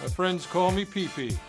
My friends call me Pee Pee.